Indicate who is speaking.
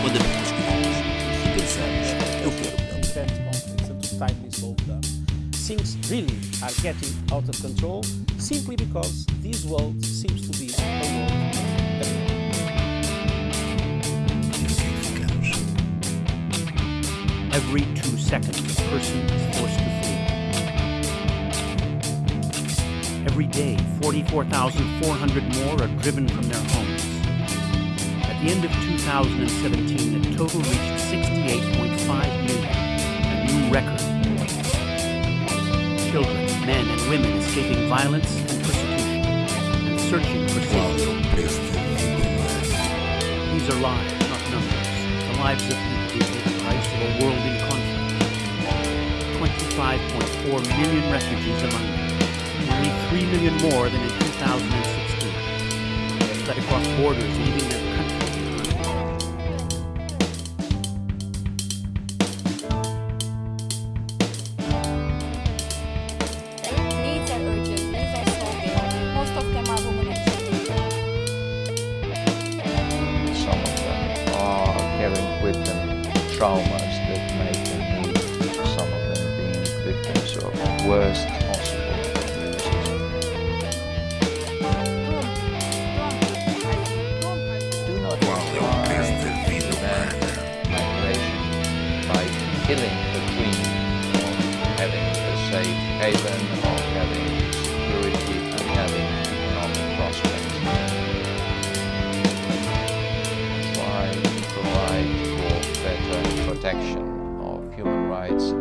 Speaker 1: Quando abrimos os e pensamos, eu quero melhor.
Speaker 2: prevent conflicts and to timely them. Things really are getting out of control simply because this world seems to be a world.
Speaker 3: Every two seconds, a person is forced to flee. Every day, 44,400 more are driven from their homes. At the end of 2017, the total reached 68.5 million, a new record. Children, men, and women escaping violence and persecution and searching for safety.
Speaker 1: é o preço da vida humana?
Speaker 3: These are lives, not numbers. The lives of people who pay the price of a world in conflict. 25.4 million refugees among them. Nearly 3 million more than in 2016. Fled across borders, leaving their
Speaker 4: with them traumas that make them some of them being victims of worst possible abuses. Do not
Speaker 5: humana?
Speaker 4: prevent migration by killing the queen of having a safe haven, of having provide for better protection of human rights